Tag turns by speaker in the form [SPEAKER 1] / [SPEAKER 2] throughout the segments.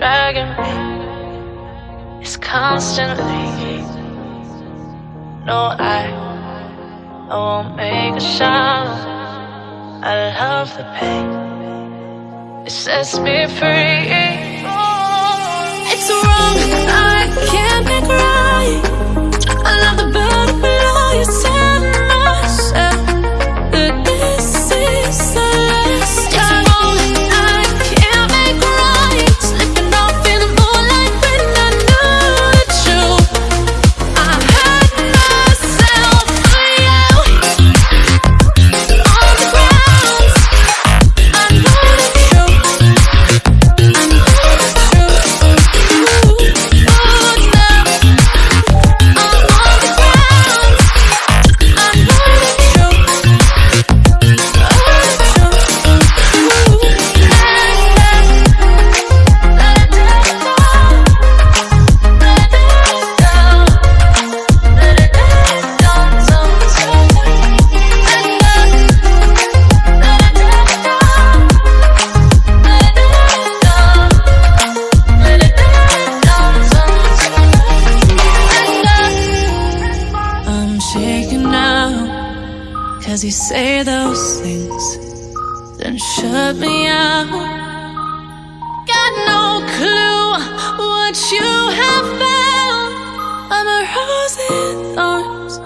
[SPEAKER 1] dragging me. It's constantly. No, I, I won't make a sound. I love the pain. It sets me free.
[SPEAKER 2] It's wrong, cause you say those things, then shut me out. Got no clue what you have found. I'm a rose in thorns,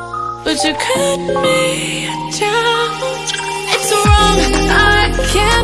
[SPEAKER 2] but you cut me down. It's wrong, I can't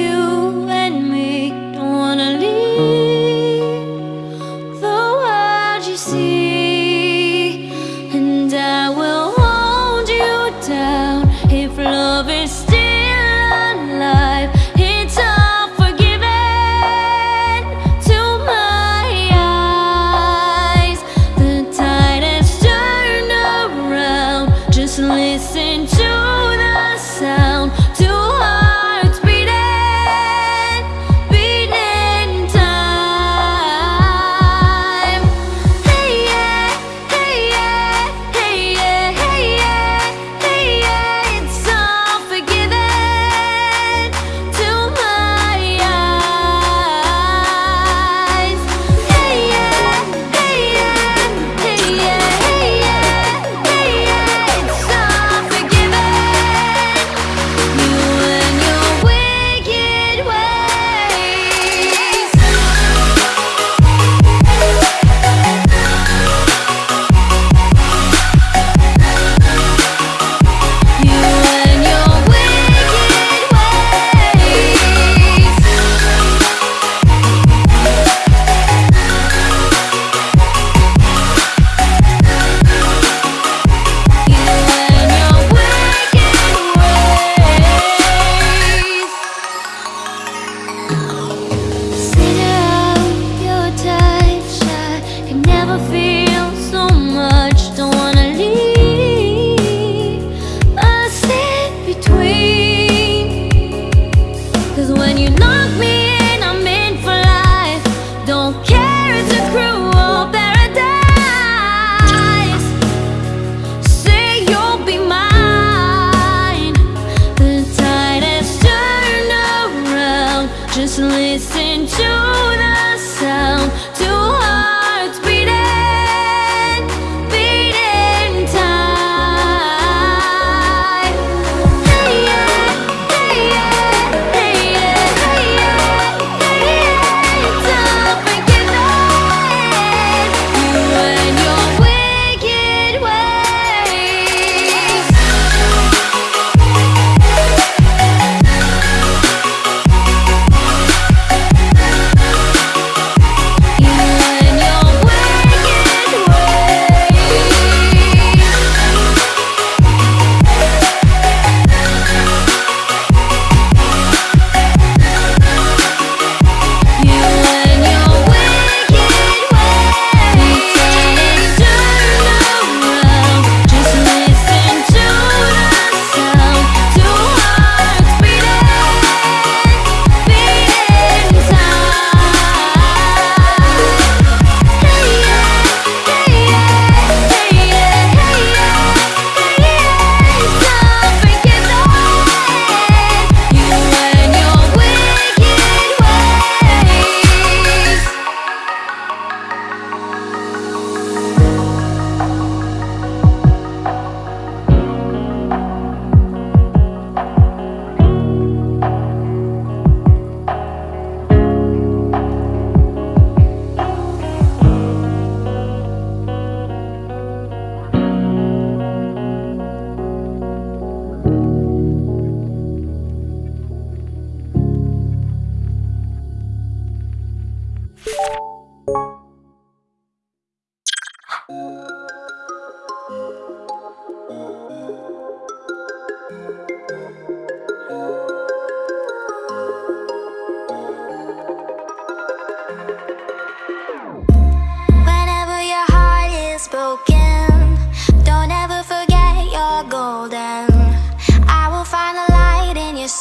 [SPEAKER 3] took me.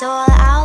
[SPEAKER 3] all out